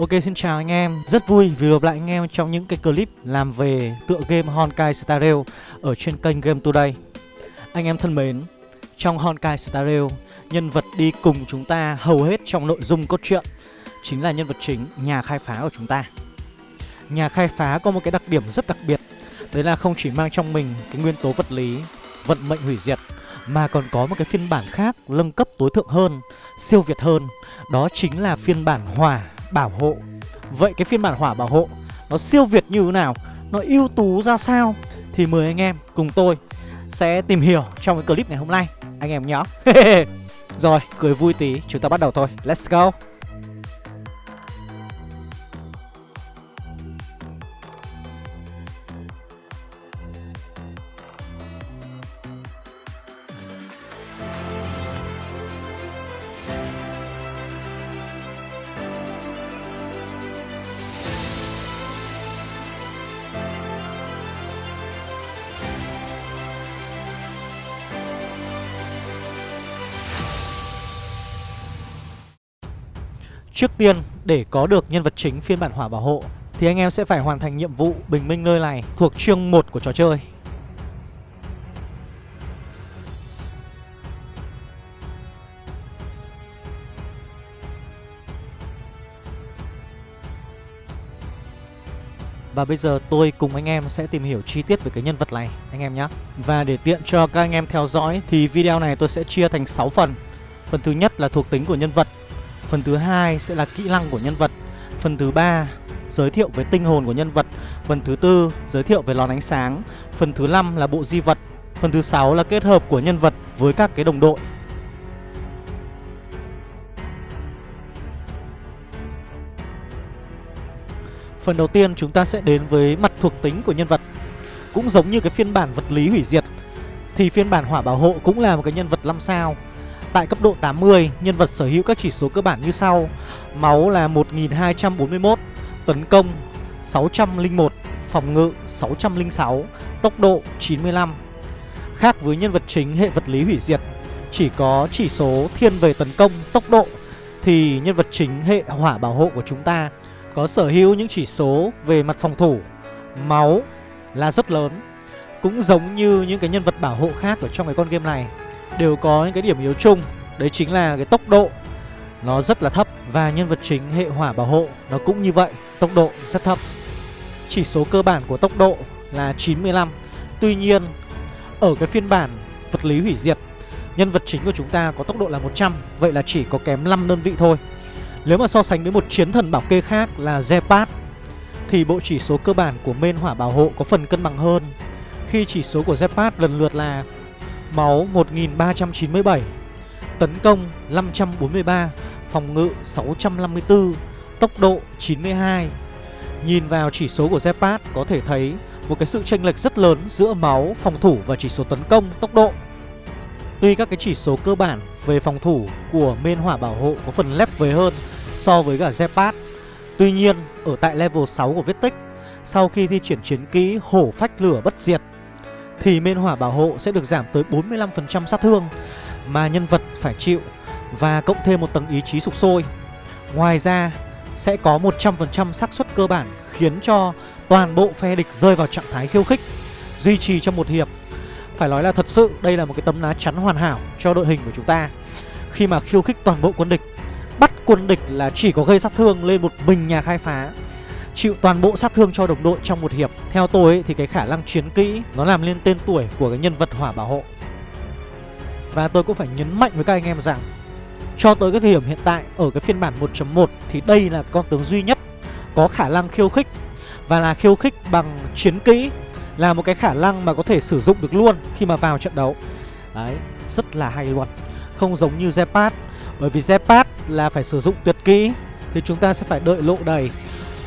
Ok xin chào anh em, rất vui vì gặp lại anh em trong những cái clip làm về tựa game Honkai Star Rail ở trên kênh Game Today. Anh em thân mến, trong Honkai Star Rail, nhân vật đi cùng chúng ta hầu hết trong nội dung cốt truyện chính là nhân vật chính, nhà khai phá của chúng ta. Nhà khai phá có một cái đặc điểm rất đặc biệt, đấy là không chỉ mang trong mình cái nguyên tố vật lý, vận mệnh hủy diệt mà còn có một cái phiên bản khác nâng cấp tối thượng hơn, siêu việt hơn, đó chính là phiên bản hỏa bảo hộ. Vậy cái phiên bản hỏa bảo hộ, Nó siêu việt như thế nào? Nó ưu tú ra sao? Thì mời anh em cùng tôi Sẽ tìm hiểu trong cái clip ngày hôm nay. Anh em nhớ Rồi, cười vui tí, chúng ta bắt đầu thôi. Let's go. Trước tiên, để có được nhân vật chính phiên bản hỏa bảo hộ Thì anh em sẽ phải hoàn thành nhiệm vụ bình minh nơi này thuộc chương 1 của trò chơi. Và bây giờ tôi cùng anh em sẽ tìm hiểu chi tiết về cái nhân vật này anh em nhé. Và để tiện cho các anh em theo dõi thì video này tôi sẽ chia thành 6 phần. Phần thứ nhất là thuộc tính của nhân vật Phần thứ hai sẽ là kỹ năng của nhân vật. Phần thứ ba, giới thiệu về tinh hồn của nhân vật. Phần thứ tư, giới thiệu về lón ánh sáng. Phần thứ năm là bộ di vật. Phần thứ sáu là kết hợp của nhân vật với các cái đồng đội. Phần đầu tiên chúng ta sẽ đến với mặt thuộc tính của nhân vật. Cũng giống như cái phiên bản vật lý hủy diệt, Thì phiên bản hỏa bảo hộ cũng là một cái nhân vật 5 sao. Tại cấp độ 80, nhân vật sở hữu các chỉ số cơ bản như sau. Máu là 1241, tấn công 601, phòng ngự 606, tốc độ 95 Khác với nhân vật chính hệ vật lý hủy diệt Chỉ có chỉ số thiên về tấn công, tốc độ Thì nhân vật chính hệ hỏa bảo hộ của chúng ta Có sở hữu những chỉ số về mặt phòng thủ. Máu là rất lớn Cũng giống như những cái nhân vật bảo hộ khác ở trong cái con game này đều có những cái điểm yếu chung. Đấy chính là cái tốc độ Nó rất là thấp Và nhân vật chính hệ hỏa bảo hộ Nó cũng như vậy, Tốc độ rất thấp. Chỉ số cơ bản của tốc độ là 95 Tuy nhiên, Ở cái phiên bản vật lý hủy diệt, Nhân vật chính của chúng ta có tốc độ là 100 Vậy là chỉ có kém 5 đơn vị thôi. Nếu mà so sánh với một chiến thần bảo kê khác là Zepat, Thì bộ chỉ số cơ bản của main hỏa bảo hộ có phần cân bằng hơn. Khi chỉ số của Zepat lần lượt là Máu 1397 Tấn công 543 Phòng ngự 654 Tốc độ 92 Nhìn vào chỉ số của Zepat có thể thấy một cái sự chênh lệch rất lớn giữa máu, phòng thủ và chỉ số tấn công, tốc độ. Tuy các cái chỉ số cơ bản về phòng thủ của Men hỏa bảo hộ có phần lép vế hơn so với cả Zepat. Tuy nhiên, ở tại level 6 của vết tích, sau khi thi triển chiến kỹ hổ phách lửa bất diệt thì mên hỏa bảo hộ sẽ được giảm tới 45% sát thương mà nhân vật phải chịu và cộng thêm một tầng ý chí sục sôi. Ngoài ra sẽ có 100% xác suất cơ bản khiến cho toàn bộ phe địch rơi vào trạng thái khiêu khích duy trì trong một hiệp. Phải nói là thật sự đây là một cái tấm lá chắn hoàn hảo cho đội hình của chúng ta. Khi mà khiêu khích toàn bộ quân địch, bắt quân địch là chỉ có gây sát thương lên một mình nhà khai phá chịu toàn bộ sát thương cho đồng đội trong một hiệp. Theo tôi ấy, thì cái khả năng chiến kỹ nó làm lên tên tuổi của cái nhân vật hỏa bảo hộ. Và tôi cũng phải nhấn mạnh với các anh em rằng Cho tới cái thời điểm hiện tại ở cái phiên bản 1.1 thì đây là con tướng duy nhất có khả năng khiêu khích. Và là khiêu khích bằng chiến kỹ Là một cái khả năng mà có thể sử dụng được luôn khi mà vào trận đấu. Đấy, rất là hay luôn. Không giống như Zepat Bởi vì Zepat là phải sử dụng tuyệt kỹ Thì chúng ta sẽ phải đợi lộ đầy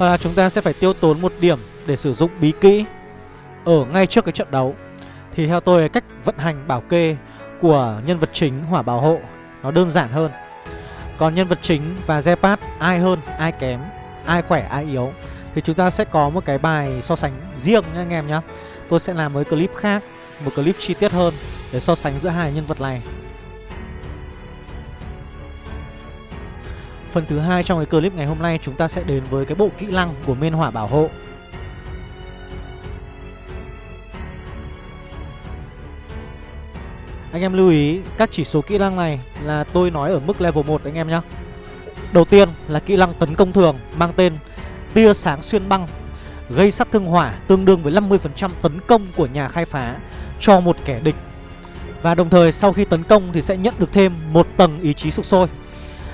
và chúng ta sẽ phải tiêu tốn một điểm để sử dụng bí kỹ ở ngay trước cái trận đấu. Thì theo tôi cách vận hành bảo kê của nhân vật chính hỏa bảo hộ nó đơn giản hơn. Còn nhân vật chính và Zepat ai hơn, ai kém, ai khỏe, ai yếu thì chúng ta sẽ có một cái bài so sánh riêng nha anh em nhé. Tôi sẽ làm với clip khác, một clip chi tiết hơn để so sánh giữa hai nhân vật này. Phần thứ hai trong cái clip ngày hôm nay, chúng ta sẽ đến với cái bộ kỹ năng của Mên hỏa bảo hộ. Anh em lưu ý, các chỉ số kỹ năng này là tôi nói ở mức level 1 anh em nhé Đầu tiên là kỹ năng tấn công thường, mang tên tia sáng xuyên băng, Gây sát thương hỏa tương đương với 50% tấn công của nhà khai phá cho một kẻ địch. Và đồng thời sau khi tấn công thì sẽ nhận được thêm một tầng ý chí sục sôi.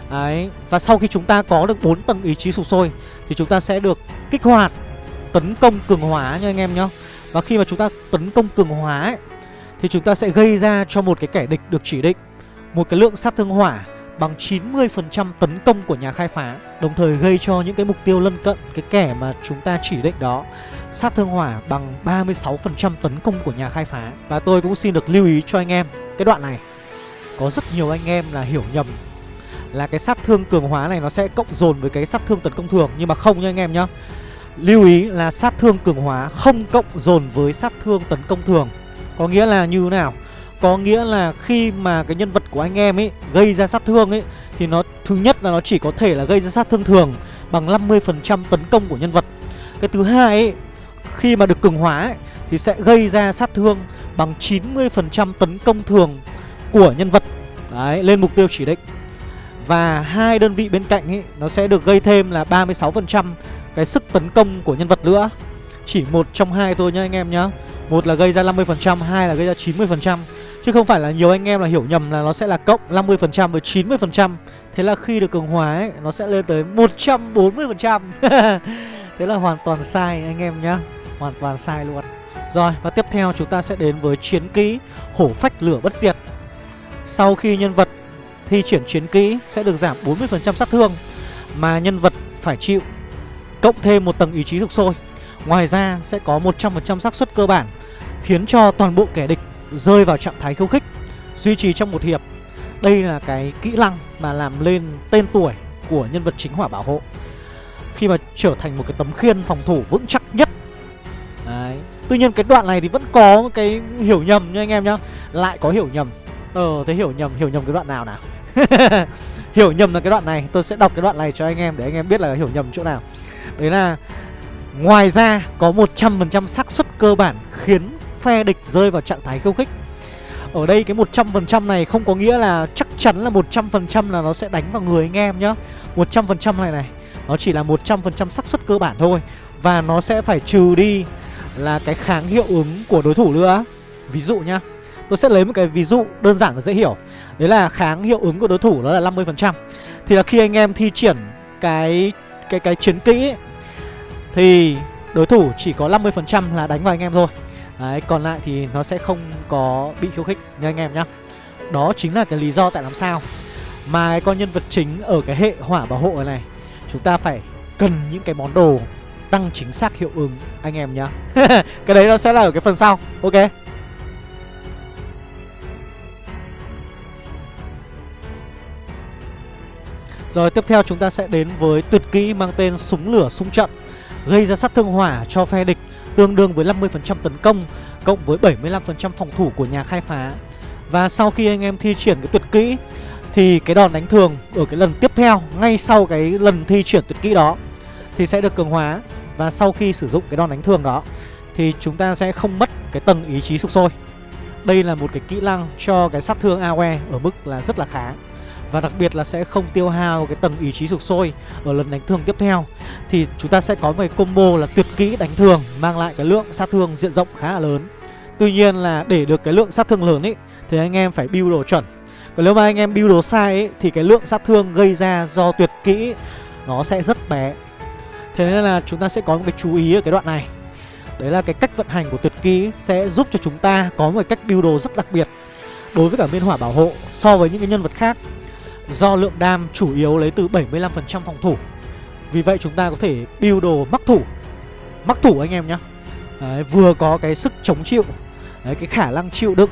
Đấy, và sau khi chúng ta có được 4 tầng ý chí sụp sôi thì chúng ta sẽ được kích hoạt tấn công cường hóa nha anh em nhá. Và khi mà chúng ta tấn công cường hóa ấy, thì chúng ta sẽ gây ra cho một cái kẻ địch được chỉ định một cái lượng sát thương hỏa bằng 90% tấn công của nhà khai phá Đồng thời gây cho những cái mục tiêu lân cận cái kẻ mà chúng ta chỉ định đó Sát thương hỏa bằng 36% tấn công của nhà khai phá Và tôi cũng xin được lưu ý cho anh em cái đoạn này Có rất nhiều anh em là hiểu nhầm là cái sát thương cường hóa này nó sẽ cộng dồn với cái sát thương tấn công thường. Nhưng mà không nha anh em nhá. Lưu ý là sát thương cường hóa không cộng dồn với sát thương tấn công thường. Có nghĩa là như thế nào? Có nghĩa là khi mà cái nhân vật của anh em ấy gây ra sát thương ấy Thì nó thứ nhất là nó chỉ có thể là gây ra sát thương thường bằng 50% tấn công của nhân vật. Cái thứ hai ấy, khi mà được cường hóa ấy, thì sẽ gây ra sát thương bằng 90% tấn công thường của nhân vật. Đấy, lên mục tiêu chỉ định và hai đơn vị bên cạnh ấy nó sẽ được gây thêm là 36% cái sức tấn công của nhân vật nữa. Chỉ một trong hai thôi nhá anh em nhá. Một là gây ra 50%, hai là gây ra 90%. Chứ không phải là nhiều anh em là hiểu nhầm là nó sẽ là cộng 50% với 90%. Thế là khi được cường hóa ấy nó sẽ lên tới 140%. Thế là hoàn toàn sai anh em nhá. Hoàn toàn sai luôn. Rồi và tiếp theo chúng ta sẽ đến với chiến kỹ hổ phách lửa bất diệt. Sau khi nhân vật thi triển chiến kỹ sẽ được giảm 40% sát thương mà nhân vật phải chịu cộng thêm một tầng ý chí dục sôi. Ngoài ra sẽ có 100% xác suất cơ bản khiến cho toàn bộ kẻ địch rơi vào trạng thái khiêu khích, duy trì trong một hiệp. Đây là cái kỹ năng mà làm lên tên tuổi của nhân vật chính hỏa bảo hộ. Khi mà trở thành một cái tấm khiên phòng thủ vững chắc nhất. Đấy. Tuy nhiên cái đoạn này thì vẫn có cái hiểu nhầm nha anh em nhá. Lại có hiểu nhầm. Ờ thế hiểu nhầm, hiểu nhầm cái đoạn nào nào? hiểu nhầm là cái đoạn này, Tôi sẽ đọc cái đoạn này cho anh em để anh em biết là hiểu nhầm chỗ nào. Đấy là Ngoài ra có 100% xác suất cơ bản khiến phe địch rơi vào trạng thái khiêu khích. Ở đây cái 100% này không có nghĩa là chắc chắn là 100% là nó sẽ đánh vào người anh em nhá. 100% này này, Nó chỉ là 100% xác suất cơ bản thôi Và nó sẽ phải trừ đi là cái kháng hiệu ứng của đối thủ nữa. Ví dụ nhá Tôi sẽ lấy một cái ví dụ đơn giản và dễ hiểu. Đấy là kháng hiệu ứng của đối thủ đó là 50% Thì là khi anh em thi triển cái cái cái chiến kỹ ấy, Thì đối thủ chỉ có 50% là đánh vào anh em thôi. Đấy, còn lại thì nó sẽ không có bị khiêu khích như anh em nhá. Đó chính là cái lý do tại làm sao Mà cái con nhân vật chính ở cái hệ hỏa bảo hộ này Chúng ta phải cần những cái món đồ tăng chính xác hiệu ứng anh em nhá. Cái đấy nó sẽ là ở cái phần sau Ok? Rồi tiếp theo chúng ta sẽ đến với tuyệt kỹ mang tên súng lửa súng chậm, Gây ra sát thương hỏa cho phe địch, tương đương với 50% tấn công, Cộng với 75% phòng thủ của nhà khai phá. Và sau khi anh em thi triển cái tuyệt kỹ, Thì cái đòn đánh thường ở cái lần tiếp theo, Ngay sau cái lần thi triển tuyệt kỹ đó, Thì sẽ được cường hóa. Và sau khi sử dụng cái đòn đánh thường đó, Thì chúng ta sẽ không mất cái tầng ý chí sục sôi. Đây là một cái kỹ năng cho cái sát thương AOE ở mức là rất là khá và đặc biệt là sẽ không tiêu hao cái tầng ý chí sục sôi Ở lần đánh thường tiếp theo. Thì chúng ta sẽ có một cái combo là tuyệt kỹ đánh thường Mang lại cái lượng sát thương diện rộng khá là lớn. Tuy nhiên là để được cái lượng sát thương lớn ấy Thì anh em phải build đồ chuẩn. Còn nếu mà anh em build đồ sai ấy Thì cái lượng sát thương gây ra do tuyệt kỹ, Nó sẽ rất bé. Thế nên là chúng ta sẽ có một cái chú ý ở cái đoạn này. Đấy là cái cách vận hành của tuyệt kỹ Sẽ giúp cho chúng ta có một cách build đồ rất đặc biệt Đối với cả biên hỏa bảo hộ So với những cái nhân vật khác. Do lượng đam chủ yếu lấy từ 75% phòng thủ. Vì vậy chúng ta có thể build đồ mắc thủ. Mắc thủ anh em nhá. Đấy, Vừa có cái sức chống chịu Đấy, Cái khả năng chịu đựng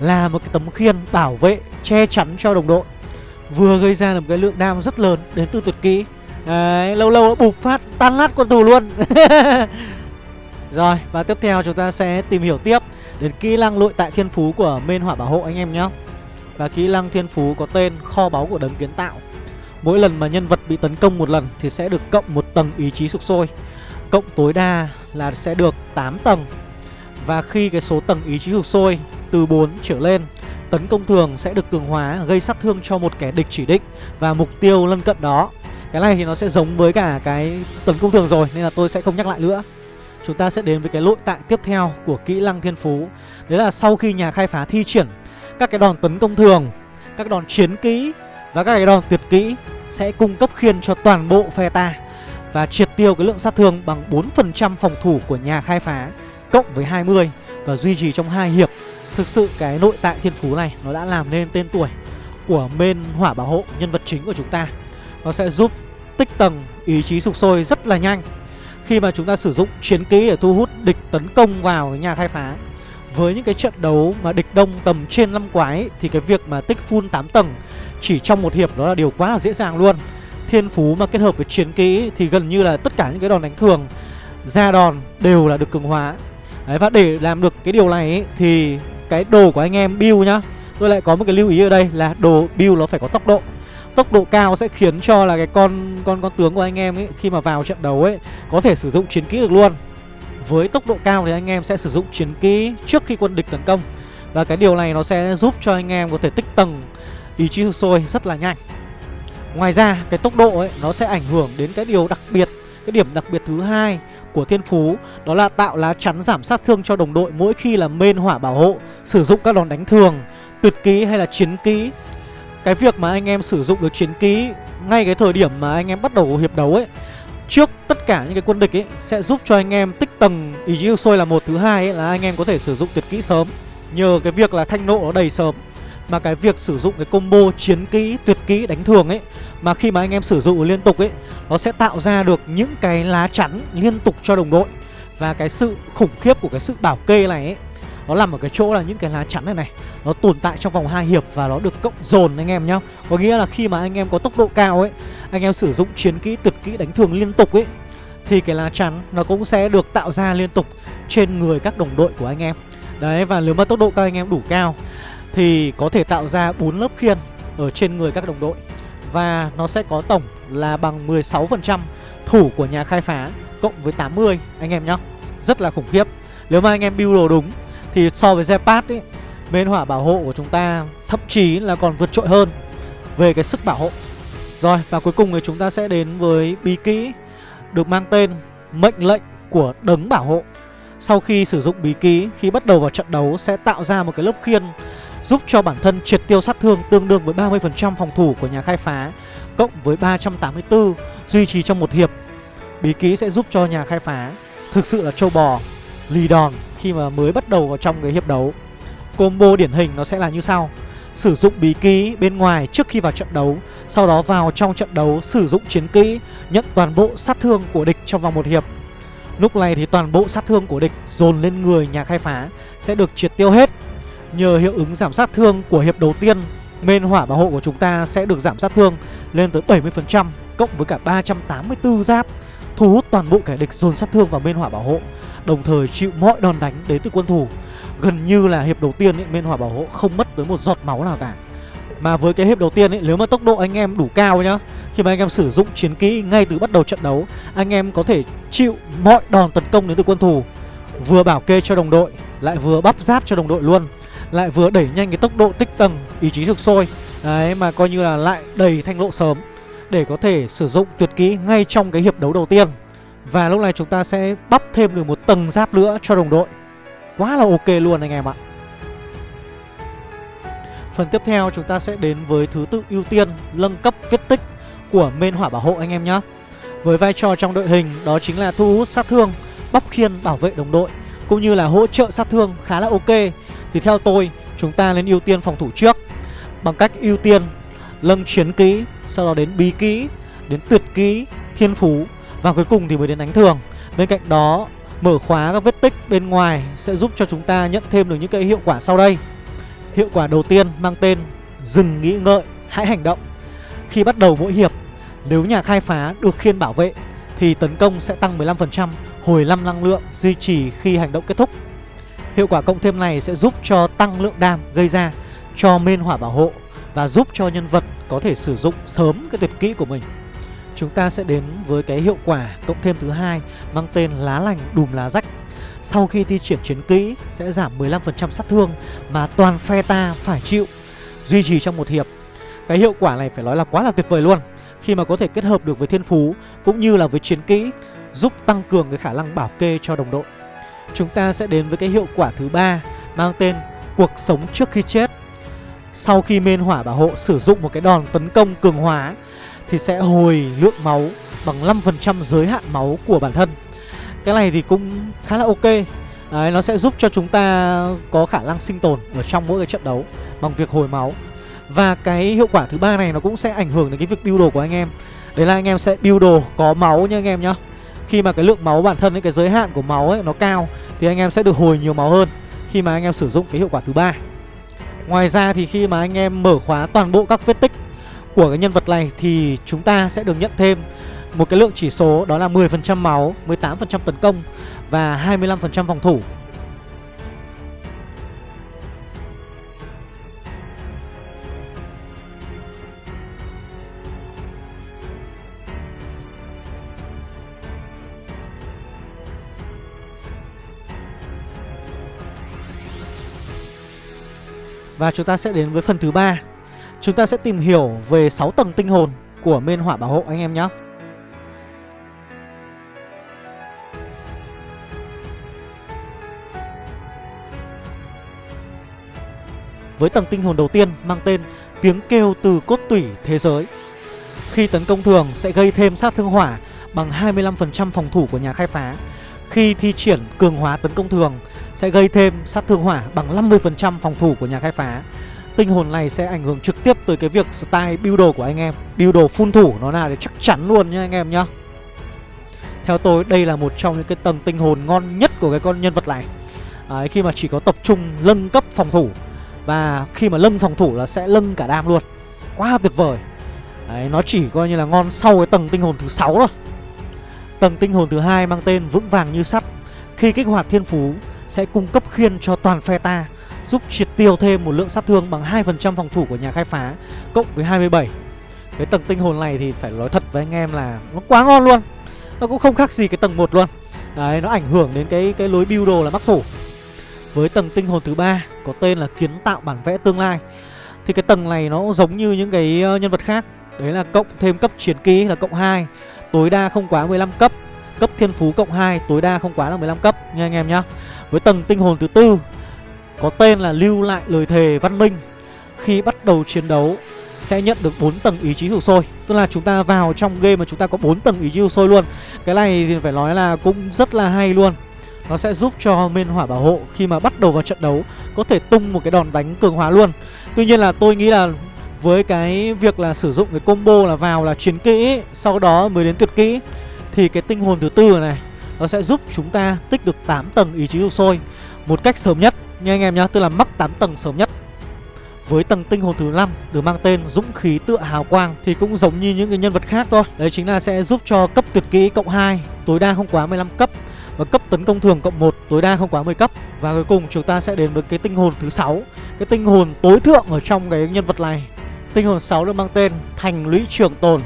Là một cái tấm khiên bảo vệ Che chắn cho đồng đội. Vừa gây ra được cái lượng đam rất lớn Đến từ tuyệt kỹ. Đấy, lâu lâu bục phát tan nát con thù luôn. Rồi và tiếp theo chúng ta sẽ tìm hiểu tiếp Đến kỹ năng lội tại thiên phú của mên hỏa bảo hộ anh em nhé và kỹ năng thiên phú có tên kho báu của đấng kiến tạo. Mỗi lần mà nhân vật bị tấn công một lần thì sẽ được cộng một tầng ý chí sục sôi. Cộng tối đa là sẽ được 8 tầng. Và khi cái số tầng ý chí sục sôi từ 4 trở lên, Tấn công thường sẽ được cường hóa, gây sát thương cho một kẻ địch chỉ định. Và mục tiêu lân cận đó, Cái này thì nó sẽ giống với cả cái tấn công thường rồi, Nên là tôi sẽ không nhắc lại nữa. Chúng ta sẽ đến với cái nội tại tiếp theo của kỹ năng thiên phú. Đấy là sau khi nhà khai phá thi triển các cái đòn tấn công thường, Các đòn chiến kỹ Và các cái đòn tuyệt kỹ Sẽ cung cấp khiên cho toàn bộ phe ta Và triệt tiêu cái lượng sát thương bằng 4% phòng thủ của nhà khai phá Cộng với 20 Và duy trì trong hai hiệp. Thực sự cái nội tại thiên phú này Nó đã làm nên tên tuổi của main hỏa bảo hộ nhân vật chính của chúng ta. Nó sẽ giúp tích tầng ý chí sục sôi rất là nhanh. Khi mà chúng ta sử dụng chiến kỹ để thu hút địch tấn công vào nhà khai phá với những cái trận đấu mà địch đông tầm trên 5 quái Thì cái việc mà tích full 8 tầng chỉ trong một hiệp đó là điều quá là dễ dàng luôn. Thiên phú mà kết hợp với chiến kỹ thì gần như là tất cả những cái đòn đánh thường ra đòn đều là được cường hóa. Đấy, và để làm được cái điều này ấy, thì cái đồ của anh em build nhá Tôi lại có một cái lưu ý ở đây là đồ build nó phải có tốc độ. Tốc độ cao sẽ khiến cho là cái con con con tướng của anh em ấy Khi mà vào trận đấu ấy Có thể sử dụng chiến kỹ được luôn. Với tốc độ cao thì anh em sẽ sử dụng chiến kỹ trước khi quân địch tấn công. Và cái điều này nó sẽ giúp cho anh em có thể tích tầng ý chí sôi rất là nhanh. Ngoài ra cái tốc độ ấy nó sẽ ảnh hưởng đến cái điều đặc biệt Cái điểm đặc biệt thứ hai của thiên phú Đó là tạo lá chắn giảm sát thương cho đồng đội mỗi khi là mên hỏa bảo hộ Sử dụng các đòn đánh thường, tuyệt kỹ hay là chiến kỹ. Cái việc mà anh em sử dụng được chiến kỹ ngay cái thời điểm mà anh em bắt đầu hiệp đấu ấy Trước tất cả những cái quân địch ấy sẽ giúp cho anh em tích tầng ý chí sôi là một thứ hai ấy là anh em có thể sử dụng tuyệt kỹ sớm. Nhờ cái việc là thanh nộ nó đầy sớm mà cái việc sử dụng cái combo chiến kỹ, tuyệt kỹ đánh thường ấy Mà khi mà anh em sử dụng liên tục ấy Nó sẽ tạo ra được những cái lá chắn liên tục cho đồng đội. Và cái sự khủng khiếp của cái sự bảo kê này ấy nó nằm ở cái chỗ là những cái lá chắn này này Nó tồn tại trong vòng hai hiệp và nó được cộng dồn anh em nhá. Có nghĩa là khi mà anh em có tốc độ cao ấy Anh em sử dụng chiến kỹ, tuyệt kỹ đánh thường liên tục ấy Thì cái lá chắn nó cũng sẽ được tạo ra liên tục trên người các đồng đội của anh em. Đấy và nếu mà tốc độ các anh em đủ cao thì có thể tạo ra bốn lớp khiên ở trên người các đồng đội. Và nó sẽ có tổng là bằng 16% thủ của nhà khai phá cộng với 80 anh em nhá. Rất là khủng khiếp. Nếu mà anh em build đồ đúng thì so với Zepat ấy Bên hỏa bảo hộ của chúng ta thậm chí là còn vượt trội hơn về cái sức bảo hộ. Rồi và cuối cùng thì chúng ta sẽ đến với bí kỹ được mang tên mệnh lệnh của đấng bảo hộ. Sau khi sử dụng bí kỹ khi bắt đầu vào trận đấu sẽ tạo ra một cái lớp khiên giúp cho bản thân triệt tiêu sát thương tương đương với 30% phòng thủ của nhà khai phá cộng với 384 duy trì trong một hiệp. Bí kỹ sẽ giúp cho nhà khai phá thực sự là trâu bò, lì đòn khi mà mới bắt đầu vào trong cái hiệp đấu. Combo điển hình nó sẽ là như sau. Sử dụng bí ký bên ngoài trước khi vào trận đấu, Sau đó vào trong trận đấu sử dụng chiến kỹ, Nhận toàn bộ sát thương của địch trong vòng một hiệp Lúc này thì toàn bộ sát thương của địch dồn lên người nhà khai phá Sẽ được triệt tiêu hết Nhờ hiệu ứng giảm sát thương của hiệp đầu tiên Main hỏa bảo hộ của chúng ta sẽ được giảm sát thương lên tới 70% Cộng với cả 384 giáp, Thu hút toàn bộ kẻ địch dồn sát thương vào main hỏa bảo hộ Đồng thời chịu mọi đòn đánh đến từ quân thủ. Gần như là hiệp đầu tiên ấy, hỏa bảo hộ không mất tới một giọt máu nào cả. Mà với cái hiệp đầu tiên ấy, nếu mà tốc độ anh em đủ cao nhá Khi mà anh em sử dụng chiến kỹ ngay từ bắt đầu trận đấu Anh em có thể chịu mọi đòn tấn công đến từ quân thủ. Vừa bảo kê cho đồng đội Lại vừa bắp giáp cho đồng đội luôn lại vừa đẩy nhanh cái tốc độ tích tầng ý chí thực sôi. Đấy mà coi như là lại đầy thanh lộ sớm để có thể sử dụng tuyệt kỹ ngay trong cái hiệp đấu đầu tiên và lúc này chúng ta sẽ bắp thêm được một tầng giáp nữa cho đồng đội. Quá là ok luôn anh em ạ. Phần tiếp theo chúng ta sẽ đến với thứ tự ưu tiên nâng cấp viết tích của men hỏa bảo hộ anh em nhé với vai trò trong đội hình đó chính là thu hút sát thương bắp khiên bảo vệ đồng đội cũng như là hỗ trợ sát thương khá là ok. Thì theo tôi chúng ta nên ưu tiên phòng thủ trước. Bằng cách ưu tiên lâng chiến kỹ Sau đó đến bí kỹ Đến tuyệt kỹ, thiên phú. Và cuối cùng thì mới đến đánh thường. Bên cạnh đó mở khóa các vết tích bên ngoài Sẽ giúp cho chúng ta nhận thêm được những cái hiệu quả sau đây. Hiệu quả đầu tiên mang tên Dừng nghĩ ngợi, hãy hành động. Khi bắt đầu mỗi hiệp Nếu nhà khai phá được khiên bảo vệ Thì tấn công sẽ tăng 15% Hồi 5 năng lượng duy trì khi hành động kết thúc. Hiệu quả cộng thêm này sẽ giúp cho tăng lượng đam gây ra cho main hỏa bảo hộ và giúp cho nhân vật có thể sử dụng sớm cái tuyệt kỹ của mình. Chúng ta sẽ đến với cái hiệu quả cộng thêm thứ hai mang tên lá lành đùm lá rách. Sau khi thi triển chiến kỹ sẽ giảm 15% sát thương mà toàn phe ta phải chịu, Duy trì trong một hiệp. Cái hiệu quả này phải nói là quá là tuyệt vời luôn. Khi mà có thể kết hợp được với thiên phú cũng như là với chiến kỹ Giúp tăng cường cái khả năng bảo kê cho đồng đội. Chúng ta sẽ đến với cái hiệu quả thứ ba mang tên cuộc sống trước khi chết. Sau khi mên hỏa bảo hộ sử dụng một cái đòn tấn công cường hóa thì sẽ hồi lượng máu bằng 5% giới hạn máu của bản thân. Cái này thì cũng khá là ok. Đấy, nó sẽ giúp cho chúng ta có khả năng sinh tồn ở trong mỗi cái trận đấu bằng việc hồi máu. Và cái hiệu quả thứ ba này nó cũng sẽ ảnh hưởng đến cái việc build đồ của anh em. Đấy là anh em sẽ build đồ có máu nha anh em nhá. Khi mà cái lượng máu bản thân ấy, cái giới hạn của máu ấy nó cao Thì anh em sẽ được hồi nhiều máu hơn khi mà anh em sử dụng cái hiệu quả thứ ba. Ngoài ra thì khi mà anh em mở khóa toàn bộ các vết tích của cái nhân vật này thì chúng ta sẽ được nhận thêm một cái lượng chỉ số đó là 10% máu, 18% tấn công và 25% phòng thủ. Và chúng ta sẽ đến với phần thứ ba. Chúng ta sẽ tìm hiểu về 6 tầng tinh hồn của mên hỏa bảo hộ anh em nhé. Với tầng tinh hồn đầu tiên mang tên Tiếng kêu từ cốt tủy thế giới. Khi tấn công thường sẽ gây thêm sát thương hỏa bằng 25% phòng thủ của nhà khai phá. Khi thi triển cường hóa tấn công thường sẽ gây thêm sát thương hỏa bằng 50% phòng thủ của nhà khai phá. Tinh hồn này sẽ ảnh hưởng trực tiếp tới cái việc style build đồ của anh em. Build đồ phun thủ nó là để chắc chắn luôn nha anh em nhá. Theo tôi đây là một trong những cái tầng tinh hồn ngon nhất của cái con nhân vật này. Đấy, Khi mà chỉ có tập trung nâng cấp phòng thủ Và khi mà nâng phòng thủ là sẽ nâng cả đam luôn. Quá tuyệt vời. Đấy, Nó chỉ coi như là ngon sau cái tầng tinh hồn thứ 6 thôi. Tầng tinh hồn thứ hai mang tên vững vàng như sắt. Khi kích hoạt thiên phú sẽ cung cấp khiên cho toàn phe ta. Giúp triệt tiêu thêm một lượng sát thương bằng 2% phòng thủ của nhà khai phá, Cộng với 27 Cái tầng tinh hồn này thì phải nói thật với anh em là Nó quá ngon luôn. Nó cũng không khác gì cái tầng 1 luôn. Đấy, nó ảnh hưởng đến cái cái lối build đồ là mắc thủ. Với tầng tinh hồn thứ ba Có tên là kiến tạo bản vẽ tương lai. Thì cái tầng này nó giống như những cái ờ, nhân vật khác. Đấy là cộng thêm cấp chiến ký là cộng 2 Tối đa không quá 15 cấp. Cấp thiên phú cộng 2 tối đa không quá là 15 cấp. Nha anh em nhá. Với tầng tinh hồn thứ tư có tên là lưu lại lời thề văn minh. Khi bắt đầu chiến đấu, sẽ nhận được 4 tầng ý chí sụp sôi. Tức là chúng ta vào trong game mà chúng ta có 4 tầng ý chí sụp sôi luôn. Cái này thì phải nói là cũng rất là hay luôn. Nó sẽ giúp cho mên hỏa bảo hộ khi mà bắt đầu vào trận đấu Có thể tung một cái đòn đánh cường hóa luôn. Tuy nhiên là tôi nghĩ là với cái việc là sử dụng cái combo là vào là chiến kỹ, Sau đó mới đến tuyệt kỹ, Thì cái tinh hồn thứ tư này, Nó sẽ giúp chúng ta tích được 8 tầng ý chí sụp sôi Một cách sớm nhất nha anh em nhá, tức là mắc 8 tầng sớm nhất. Với tầng tinh hồn thứ 5 được mang tên Dũng khí tựa hào quang thì cũng giống như những cái nhân vật khác thôi. Đấy chính là sẽ giúp cho cấp tuyệt kỹ cộng 2 tối đa không quá 15 cấp và cấp tấn công thường cộng 1 tối đa không quá 10 cấp. Và cuối cùng chúng ta sẽ đến với cái tinh hồn thứ 6, cái tinh hồn tối thượng ở trong cái nhân vật này. Tinh hồn 6 được mang tên Thành lũy trường tồn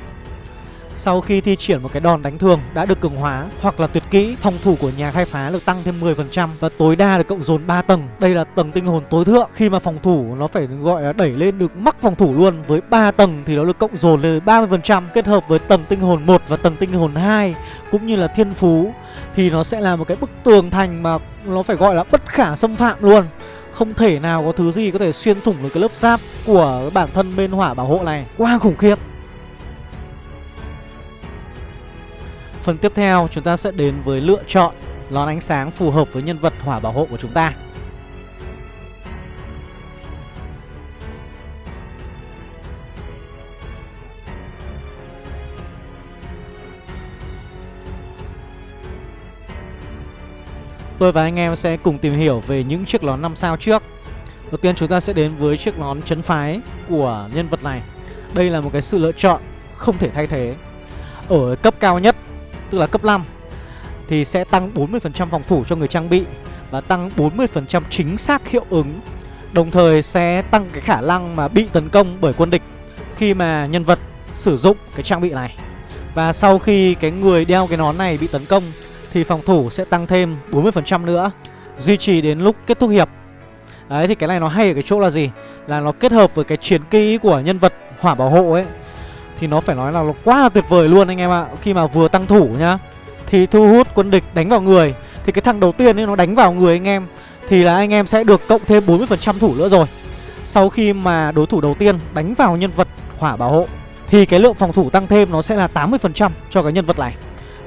sau khi thi triển một cái đòn đánh thường đã được cường hóa hoặc là tuyệt kỹ, phòng thủ của nhà khai phá được tăng thêm 10% và tối đa được cộng dồn 3 tầng. Đây là tầng tinh hồn tối thượng khi mà phòng thủ nó phải gọi là đẩy lên được mắc phòng thủ luôn. Với 3 tầng thì nó được cộng dồn lên 30% kết hợp với tầng tinh hồn 1 và tầng tinh hồn 2 cũng như là thiên phú thì nó sẽ là một cái bức tường thành mà nó phải gọi là bất khả xâm phạm luôn. Không thể nào có thứ gì có thể xuyên thủng được cái lớp giáp của bản thân bên hỏa bảo hộ này Quá khủng khiếp Phần tiếp theo, chúng ta sẽ đến với lựa chọn lón ánh sáng phù hợp với nhân vật hỏa bảo hộ của chúng ta. Tôi và anh em sẽ cùng tìm hiểu về những chiếc lón 5 sao trước. Đầu tiên chúng ta sẽ đến với chiếc nón chấn phái của nhân vật này. Đây là một cái sự lựa chọn không thể thay thế. Ở cấp cao nhất tức là cấp 5 thì sẽ tăng 40% phòng thủ cho người trang bị và tăng 40% chính xác hiệu ứng. Đồng thời sẽ tăng cái khả năng mà bị tấn công bởi quân địch khi mà nhân vật sử dụng cái trang bị này. Và sau khi cái người đeo cái nón này bị tấn công, Thì phòng thủ sẽ tăng thêm 40% nữa, Duy trì đến lúc kết thúc hiệp. Đấy, thì cái này nó hay ở cái chỗ là gì? Là nó kết hợp với cái chiến kỹ của nhân vật hỏa bảo hộ ấy. Thì nó phải nói là nó quá là tuyệt vời luôn anh em ạ. Khi mà vừa tăng thủ nhá, Thì thu hút quân địch đánh vào người. Thì cái thằng đầu tiên ấy, nó đánh vào người anh em. Thì là anh em sẽ được cộng thêm 40% thủ nữa rồi. Sau khi mà đối thủ đầu tiên đánh vào nhân vật hỏa bảo hộ, Thì cái lượng phòng thủ tăng thêm nó sẽ là 80% cho cái nhân vật này.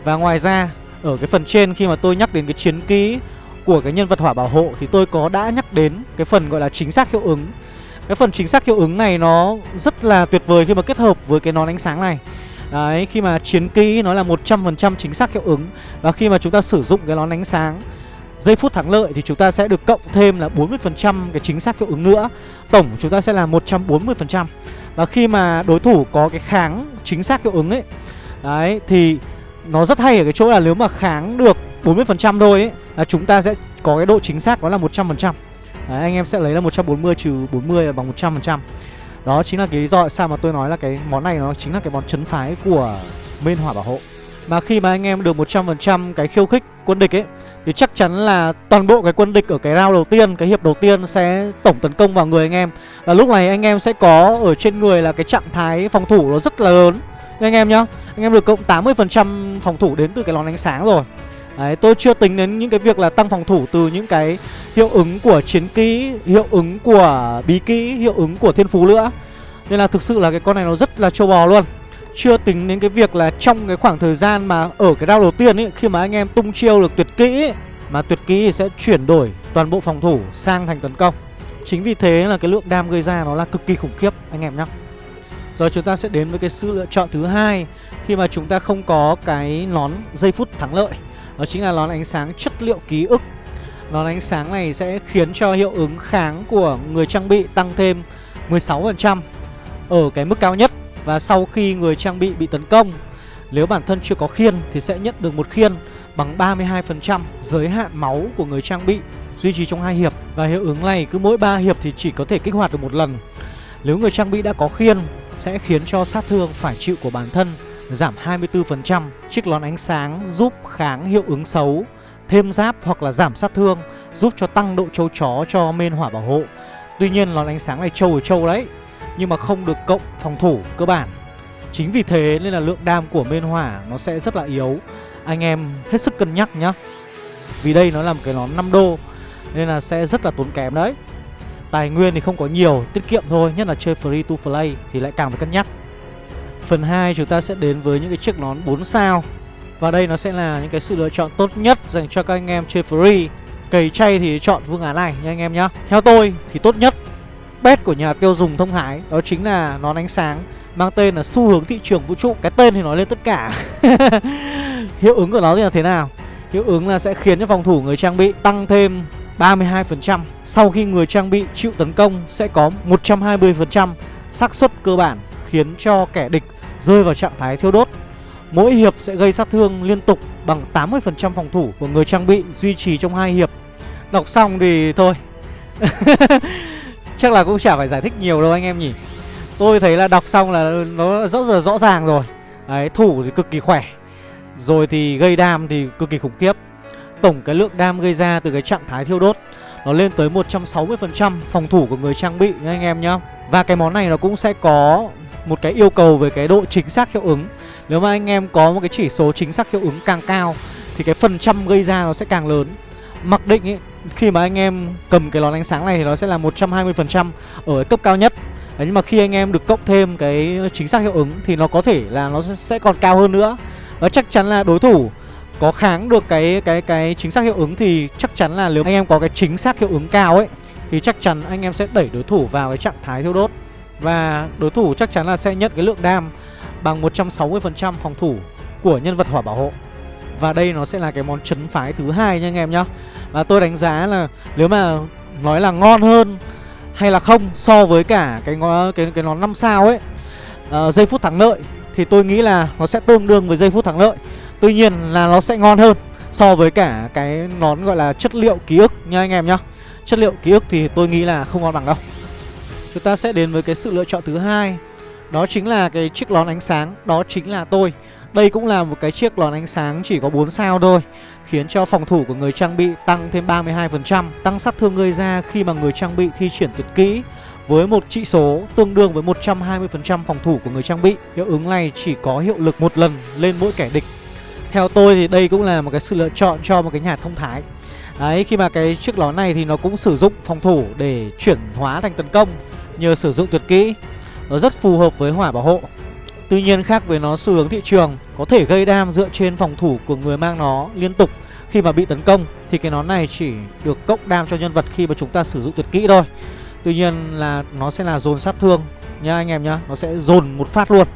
Và ngoài ra, ở cái phần trên khi mà tôi nhắc đến cái chiến kỹ của cái nhân vật hỏa bảo hộ, thì tôi có đã nhắc đến cái phần gọi là chính xác hiệu ứng cái phần chính xác hiệu ứng này nó rất là tuyệt vời khi mà kết hợp với cái nón ánh sáng này. Đấy, khi mà chiến kỹ nó là 100% chính xác hiệu ứng. Và khi mà chúng ta sử dụng cái nón ánh sáng Giây phút thắng lợi thì chúng ta sẽ được cộng thêm là 40% cái chính xác hiệu ứng nữa. Tổng chúng ta sẽ là 140% Và khi mà đối thủ có cái kháng chính xác hiệu ứng ấy Đấy, thì nó rất hay ở cái chỗ là nếu mà kháng được 40% thôi ấy Là chúng ta sẽ có cái độ chính xác đó là 100% Đấy, anh em sẽ lấy là 140 trừ 40 là bằng 100% Đó chính là cái lý do tại sao mà tôi nói là cái món này nó chính là cái món chấn phái của bên hỏa bảo hộ. Mà khi mà anh em được 100% cái khiêu khích quân địch ấy Thì chắc chắn là toàn bộ cái quân địch ở cái round đầu tiên, cái hiệp đầu tiên sẽ tổng tấn công vào người anh em. Và lúc này anh em sẽ có ở trên người là cái trạng thái phòng thủ nó rất là lớn. Anh em nhá Anh em được cộng 80% phòng thủ đến từ cái lón ánh sáng rồi. Đấy, tôi chưa tính đến những cái việc là tăng phòng thủ từ những cái hiệu ứng của chiến kỹ, hiệu ứng của bí kỹ, hiệu ứng của thiên phú nữa. Nên là thực sự là cái con này nó rất là trâu bò luôn. Chưa tính đến cái việc là trong cái khoảng thời gian mà ở cái round đầu tiên ấy, khi mà anh em tung chiêu được tuyệt kỹ ấy, mà tuyệt kỹ sẽ chuyển đổi toàn bộ phòng thủ sang thành tấn công. Chính vì thế là cái lượng đam gây ra nó là cực kỳ khủng khiếp anh em nhé. Rồi chúng ta sẽ đến với cái sự lựa chọn thứ hai khi mà chúng ta không có cái nón giây phút thắng lợi. Đó chính là nón ánh sáng chất liệu ký ức. Nón ánh sáng này sẽ khiến cho hiệu ứng kháng của người trang bị tăng thêm 16% Ở cái mức cao nhất. Và sau khi người trang bị bị tấn công, Nếu bản thân chưa có khiên thì sẽ nhận được một khiên bằng 32% giới hạn máu của người trang bị Duy trì trong hai hiệp. Và hiệu ứng này cứ mỗi 3 hiệp thì chỉ có thể kích hoạt được một lần. Nếu người trang bị đã có khiên, sẽ khiến cho sát thương phải chịu của bản thân giảm 24%. Chiếc lón ánh sáng giúp kháng hiệu ứng xấu, thêm giáp hoặc là giảm sát thương, giúp cho tăng độ trâu chó cho main hỏa bảo hộ. Tuy nhiên lón ánh sáng này trâu ở trâu đấy, nhưng mà không được cộng phòng thủ cơ bản. Chính vì thế nên là lượng đam của main hỏa nó sẽ rất là yếu. Anh em hết sức cân nhắc nhá. Vì đây nó là một cái lón 5 đô nên là sẽ rất là tốn kém đấy. Tài nguyên thì không có nhiều, tiết kiệm thôi, nhất là chơi free to play thì lại càng phải cân nhắc. Phần 2 chúng ta sẽ đến với những cái chiếc nón 4 sao. Và đây nó sẽ là những cái sự lựa chọn tốt nhất dành cho các anh em chơi free. Cầy chay thì chọn phương án này nha anh em nhá. Theo tôi thì tốt nhất, Bet của nhà tiêu dùng thông hải, Đó chính là nón ánh sáng, Mang tên là xu hướng thị trường vũ trụ. Cái tên thì nói lên tất cả. Hiệu ứng của nó thì là thế nào? Hiệu ứng là sẽ khiến cho phòng thủ người trang bị tăng thêm 32% Sau khi người trang bị chịu tấn công, sẽ có 120% xác suất cơ bản, khiến cho kẻ địch rơi vào trạng thái thiêu đốt. Mỗi hiệp sẽ gây sát thương liên tục bằng 80% phòng thủ của người trang bị duy trì trong hai hiệp. Đọc xong thì thôi. Chắc là cũng chả phải giải thích nhiều đâu anh em nhỉ. Tôi thấy là đọc xong là nó rõ là rõ ràng rồi. Đấy, thủ thì cực kỳ khỏe. Rồi thì gây đam thì cực kỳ khủng khiếp. Tổng cái lượng đam gây ra từ cái trạng thái thiêu đốt nó lên tới 160% phòng thủ của người trang bị nha anh em nhá. Và cái món này nó cũng sẽ có một cái yêu cầu về cái độ chính xác hiệu ứng. Nếu mà anh em có một cái chỉ số chính xác hiệu ứng càng cao Thì cái phần trăm gây ra nó sẽ càng lớn. Mặc định ấy, khi mà anh em cầm cái lón ánh sáng này thì nó sẽ là 120% ở cái cấp cao nhất. Đấy, nhưng mà khi anh em được cộng thêm cái chính xác hiệu ứng thì nó có thể là nó sẽ còn cao hơn nữa. Và chắc chắn là đối thủ có kháng được cái cái cái chính xác hiệu ứng thì chắc chắn là nếu anh em có cái chính xác hiệu ứng cao ấy thì chắc chắn anh em sẽ đẩy đối thủ vào cái trạng thái thiêu đốt và đối thủ chắc chắn là sẽ nhận cái lượng đam bằng 160% phòng thủ của nhân vật hỏa bảo hộ Và đây nó sẽ là cái món chấn phái thứ hai nha anh em nhá Và tôi đánh giá là nếu mà nói là ngon hơn hay là không so với cả cái cái cái nón 5 sao ấy uh, giây phút thắng lợi thì tôi nghĩ là nó sẽ tương đương với giây phút thắng lợi. Tuy nhiên là nó sẽ ngon hơn so với cả cái nón gọi là chất liệu ký ức nha anh em nhá. Chất liệu ký ức thì tôi nghĩ là không ngon bằng đâu. Chúng ta sẽ đến với cái sự lựa chọn thứ hai. Đó chính là cái chiếc lón ánh sáng. Đó chính là tôi. Đây cũng là một cái chiếc lón ánh sáng chỉ có 4 sao thôi Khiến cho phòng thủ của người trang bị tăng thêm 32% Tăng sát thương người ra khi mà người trang bị thi triển tuyệt kỹ với một trị số tương đương với 120% phòng thủ của người trang bị. Hiệu ứng này chỉ có hiệu lực một lần lên mỗi kẻ địch. Theo tôi thì đây cũng là một cái sự lựa chọn cho một cái nhà thông thái. Đấy, khi mà cái chiếc nón này thì nó cũng sử dụng phòng thủ để chuyển hóa thành tấn công. Nhờ sử dụng tuyệt kỹ. Nó rất phù hợp với hỏa bảo hộ. Tuy nhiên khác với nó xu hướng thị trường Có thể gây đam dựa trên phòng thủ của người mang nó liên tục Khi mà bị tấn công Thì cái nón này chỉ được cộng đam cho nhân vật khi mà chúng ta sử dụng tuyệt kỹ thôi. Tuy nhiên là nó sẽ là dồn sát thương nha anh em nhá Nó sẽ dồn một phát luôn.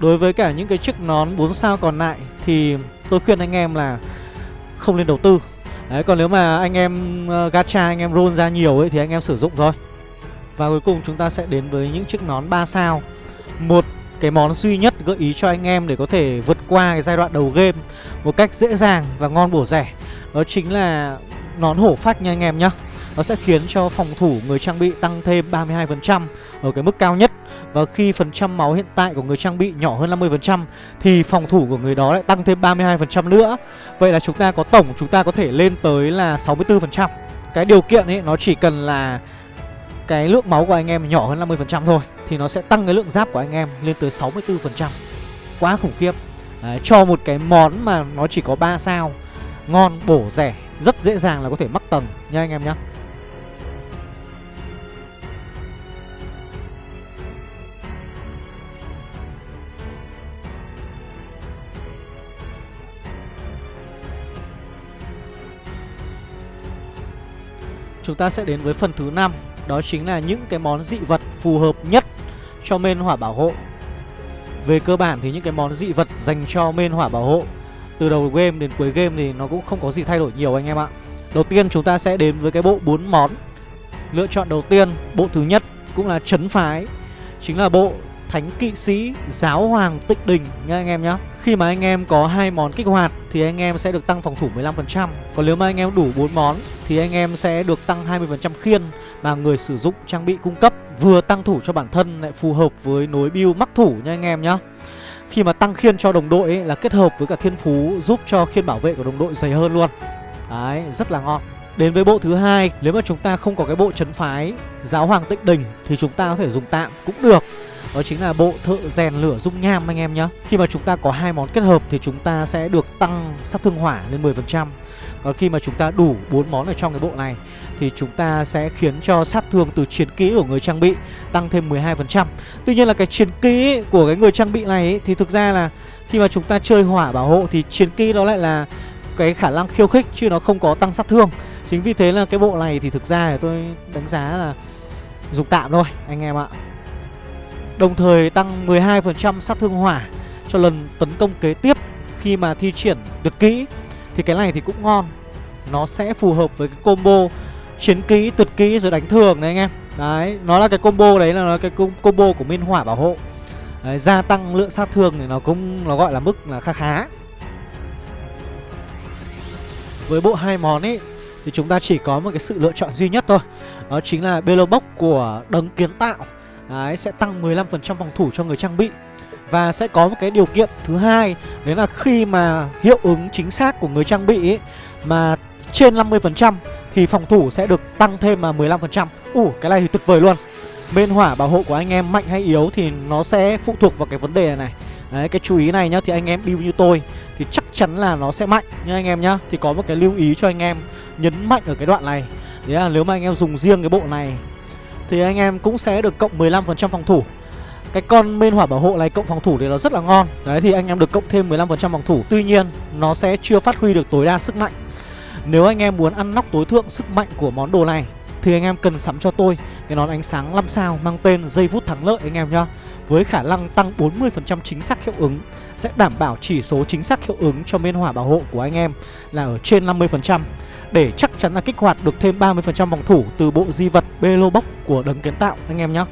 Đối với cả những cái chiếc nón 4 sao còn lại Thì tôi khuyên anh em là không nên đầu tư. Đấy còn nếu mà anh em uh, gacha anh em roll ra nhiều ấy thì anh em sử dụng thôi. Và cuối cùng chúng ta sẽ đến với những chiếc nón 3 sao. Một, cái món duy nhất gợi ý cho anh em để có thể vượt qua cái giai đoạn đầu game Một cách dễ dàng và ngon bổ rẻ, Đó chính là nón hổ phách nha anh em nhé nó sẽ khiến cho phòng thủ người trang bị tăng thêm 32% ở cái mức cao nhất. Và khi phần trăm máu hiện tại của người trang bị nhỏ hơn 50% Thì phòng thủ của người đó lại tăng thêm 32% nữa. Vậy là chúng ta có tổng, chúng ta có thể lên tới là 64% Cái điều kiện ấy, nó chỉ cần là cái lượng máu của anh em nhỏ hơn 50% thôi Thì nó sẽ tăng cái lượng giáp của anh em lên tới 64% Quá khủng khiếp. À, Cho một cái món mà nó chỉ có 3 sao Ngon, bổ, rẻ Rất dễ dàng là có thể mắc tầng nha anh em nhé Chúng ta sẽ đến với phần thứ năm. Đó chính là những cái món dị vật phù hợp nhất cho mên hỏa bảo hộ. Về cơ bản thì những cái món dị vật dành cho mên hỏa bảo hộ Từ đầu game đến cuối game thì nó cũng không có gì thay đổi nhiều anh em ạ. Đầu tiên chúng ta sẽ đến với cái bộ 4 món. Lựa chọn đầu tiên, bộ thứ nhất cũng là chấn phái Chính là bộ Thánh Kỵ Sĩ Giáo Hoàng Tịnh Đình nha anh em nhé Khi mà anh em có hai món kích hoạt thì anh em sẽ được tăng phòng thủ 15% Còn nếu mà anh em đủ 4 món thì anh em sẽ được tăng 20% khiên mà người sử dụng trang bị cung cấp Vừa tăng thủ cho bản thân lại phù hợp với nối build mắc thủ nha anh em nhé Khi mà tăng khiên cho đồng đội ấy, là kết hợp với cả thiên phú giúp cho khiên bảo vệ của đồng đội dày hơn luôn. Đấy, rất là ngon. Đến với bộ thứ hai, nếu mà chúng ta không có cái bộ chấn phái Giáo Hoàng Tịnh Đình thì chúng ta có thể dùng tạm cũng được đó chính là bộ thợ rèn lửa dung nham anh em nhé Khi mà chúng ta có hai món kết hợp thì chúng ta sẽ được tăng sát thương hỏa lên 10% Còn khi mà chúng ta đủ bốn món ở trong cái bộ này Thì chúng ta sẽ khiến cho sát thương từ chiến kỹ của người trang bị tăng thêm 12% Tuy nhiên là cái chiến kỹ của cái người trang bị này ấy, thì thực ra là khi mà chúng ta chơi hỏa bảo hộ thì chiến kỹ đó lại là cái khả năng khiêu khích chứ nó không có tăng sát thương. Chính vì thế là cái bộ này thì thực ra tôi đánh giá là dùng tạm thôi anh em ạ. Đồng thời tăng 12% sát thương hỏa cho lần tấn công kế tiếp khi mà thi triển tuyệt kỹ Thì cái này thì cũng ngon. Nó sẽ phù hợp với cái combo chiến kỹ, tuyệt kỹ rồi đánh thường đấy anh em. Đấy, nó là cái combo đấy là cái combo của Minh Hỏa bảo hộ. Đấy, Gia tăng lượng sát thương thì nó cũng nó gọi là mức là khá khá. Với bộ hai món ấy thì chúng ta chỉ có một cái sự lựa chọn duy nhất thôi. Đó chính là Belo của đấng kiến tạo. Đấy, sẽ tăng 15% phòng thủ cho người trang bị. Và sẽ có một cái điều kiện thứ hai Đấy là khi mà hiệu ứng chính xác của người trang bị ấy, Mà trên 50% Thì phòng thủ sẽ được tăng thêm mà 15% Ủ, cái này thì tuyệt vời luôn. Bên hỏa bảo hộ của anh em mạnh hay yếu Thì nó sẽ phụ thuộc vào cái vấn đề này này. Đấy, cái chú ý này nhá Thì anh em build như tôi Thì chắc chắn là nó sẽ mạnh nha anh em nhá. Thì có một cái lưu ý cho anh em Nhấn mạnh ở cái đoạn này. Đấy là nếu mà anh em dùng riêng cái bộ này thì anh em cũng sẽ được cộng 15% phòng thủ. Cái con men hỏa bảo hộ này cộng phòng thủ thì nó rất là ngon. Đấy, thì anh em được cộng thêm 15% phòng thủ. Tuy nhiên, nó sẽ chưa phát huy được tối đa sức mạnh. Nếu anh em muốn ăn nóc tối thượng sức mạnh của món đồ này, Thì anh em cần sắm cho tôi cái nón ánh sáng 5 sao mang tên dây vút thắng lợi anh em nhá, Với khả năng tăng 40% chính xác hiệu ứng. Sẽ đảm bảo chỉ số chính xác hiệu ứng cho miên hỏa bảo hộ của anh em là ở trên 50% để chắc chắn là kích hoạt được thêm 30% phòng thủ từ bộ di vật Belo Box của đấng kiến tạo anh em nhé.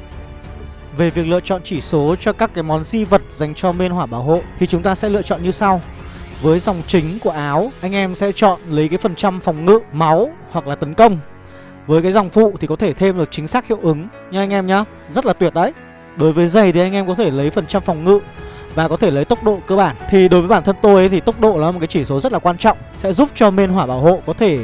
Về việc lựa chọn chỉ số cho các cái món di vật dành cho bên hỏa bảo hộ thì chúng ta sẽ lựa chọn như sau. Với dòng chính của áo, anh em sẽ chọn lấy cái phần trăm phòng ngự, máu hoặc là tấn công. Với cái dòng phụ thì có thể thêm được chính xác hiệu ứng nha anh em nhá. Rất là tuyệt đấy. Đối với giày thì anh em có thể lấy phần trăm phòng ngự và có thể lấy tốc độ cơ bản. Thì đối với bản thân tôi ấy, thì tốc độ là một cái chỉ số rất là quan trọng Sẽ giúp cho bên hỏa bảo hộ có thể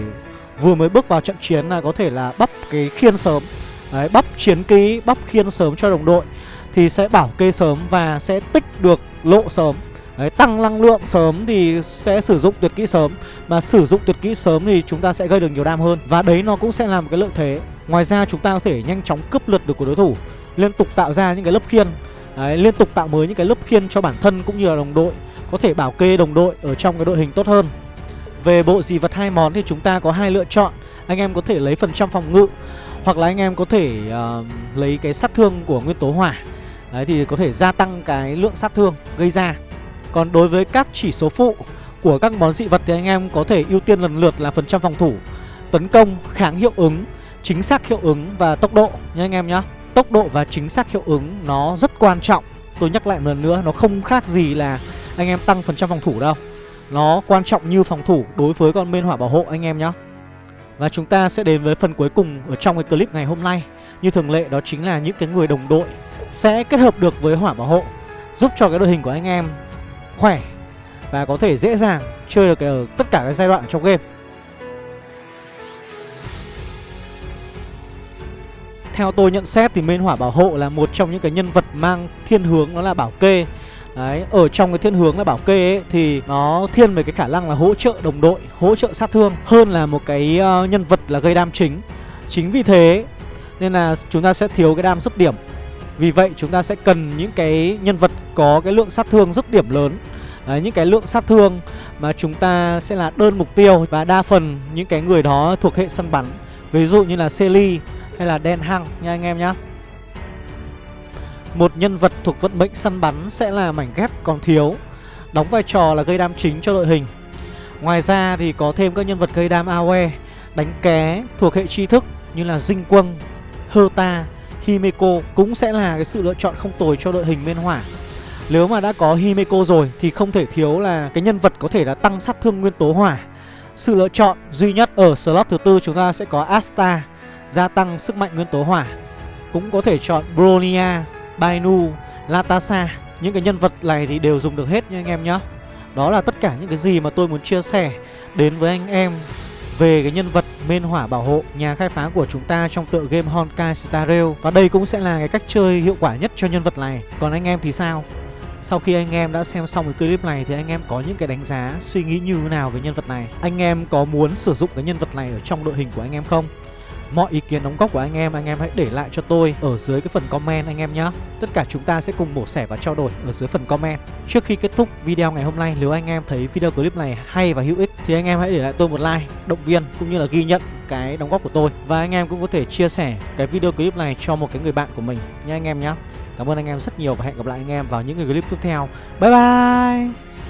vừa mới bước vào trận chiến là có thể là bắp cái khiên sớm. Đấy, bắp chiến ký bắp khiên sớm cho đồng đội Thì sẽ bảo kê sớm và sẽ tích được lộ sớm. Đấy, tăng năng lượng sớm thì sẽ sử dụng tuyệt kỹ sớm. Mà sử dụng tuyệt kỹ sớm thì chúng ta sẽ gây được nhiều đam hơn. Và đấy nó cũng sẽ là một cái lợi thế. Ngoài ra chúng ta có thể nhanh chóng cướp lượt được của đối thủ Liên tục tạo ra những cái lớp khiên. Đấy, liên tục tạo mới những cái lớp khiên cho bản thân cũng như là đồng đội Có thể bảo kê đồng đội ở trong cái đội hình tốt hơn. Về bộ dị vật hai món thì chúng ta có hai lựa chọn. Anh em có thể lấy phần trăm phòng ngự Hoặc là anh em có thể uh, lấy cái sát thương của nguyên tố hỏa. Đấy thì có thể gia tăng cái lượng sát thương gây ra. Còn đối với các chỉ số phụ của các món dị vật thì anh em có thể ưu tiên lần lượt là phần trăm phòng thủ Tấn công, kháng hiệu ứng, chính xác hiệu ứng và tốc độ nha anh em nhé tốc độ và chính xác hiệu ứng nó rất quan trọng. Tôi nhắc lại một lần nữa, Nó không khác gì là anh em tăng phần trăm phòng thủ đâu. Nó quan trọng như phòng thủ đối với con bên hỏa bảo hộ, anh em nhé Và chúng ta sẽ đến với phần cuối cùng ở trong cái clip ngày hôm nay. Như thường lệ, đó chính là những cái người đồng đội Sẽ kết hợp được với hỏa bảo hộ, Giúp cho cái đội hình của anh em khỏe Và có thể dễ dàng chơi được ở tất cả các giai đoạn trong game. Theo tôi nhận xét thì minh Hỏa Bảo Hộ là một trong những cái nhân vật mang thiên hướng nó là bảo kê Đấy, ở trong cái thiên hướng là bảo kê ấy thì nó thiên về cái khả năng là hỗ trợ đồng đội, hỗ trợ sát thương hơn là một cái uh, nhân vật là gây đam chính. Chính vì thế nên là chúng ta sẽ thiếu cái đam dứt điểm. Vì vậy chúng ta sẽ cần những cái nhân vật có cái lượng sát thương dứt điểm lớn. Đấy, những cái lượng sát thương mà chúng ta sẽ là đơn mục tiêu và đa phần những cái người đó thuộc hệ săn bắn. Ví dụ như là Selly hay là đen hăng nha anh em nhá. Một nhân vật thuộc vận mệnh săn bắn sẽ là mảnh ghép còn thiếu Đóng vai trò là gây đam chính cho đội hình. Ngoài ra thì có thêm các nhân vật gây đam AOE Đánh ké thuộc hệ tri thức như là Dinh Quân, Herta, Himeko Cũng sẽ là cái sự lựa chọn không tồi cho đội hình bên hỏa. Nếu mà đã có Himeko rồi thì không thể thiếu là cái nhân vật có thể là tăng sát thương nguyên tố hỏa. Sự lựa chọn duy nhất ở slot thứ tư chúng ta sẽ có Asta gia tăng sức mạnh nguyên tố hỏa. Cũng có thể chọn Bronia, Bainu, Latasa. Những cái nhân vật này thì đều dùng được hết nha anh em nhé. Đó là tất cả những cái gì mà tôi muốn chia sẻ đến với anh em về cái nhân vật Mên Hỏa Bảo Hộ nhà khai phá của chúng ta trong tựa game Honkai Star Rail và đây cũng sẽ là cái cách chơi hiệu quả nhất cho nhân vật này. Còn anh em thì sao? Sau khi anh em đã xem xong cái clip này thì anh em có những cái đánh giá, suy nghĩ như thế nào về nhân vật này? Anh em có muốn sử dụng cái nhân vật này ở trong đội hình của anh em không? Mọi ý kiến đóng góp của anh em anh em hãy để lại cho tôi ở dưới cái phần comment anh em nhé Tất cả chúng ta sẽ cùng mổ xẻ và trao đổi ở dưới phần comment. Trước khi kết thúc video ngày hôm nay nếu anh em thấy video clip này hay và hữu ích thì anh em hãy để lại tôi một like, động viên cũng như là ghi nhận cái đóng góp của tôi. Và anh em cũng có thể chia sẻ cái video clip này cho một cái người bạn của mình nha anh em nhé Cảm ơn anh em rất nhiều và hẹn gặp lại anh em vào những người clip tiếp theo. Bye bye!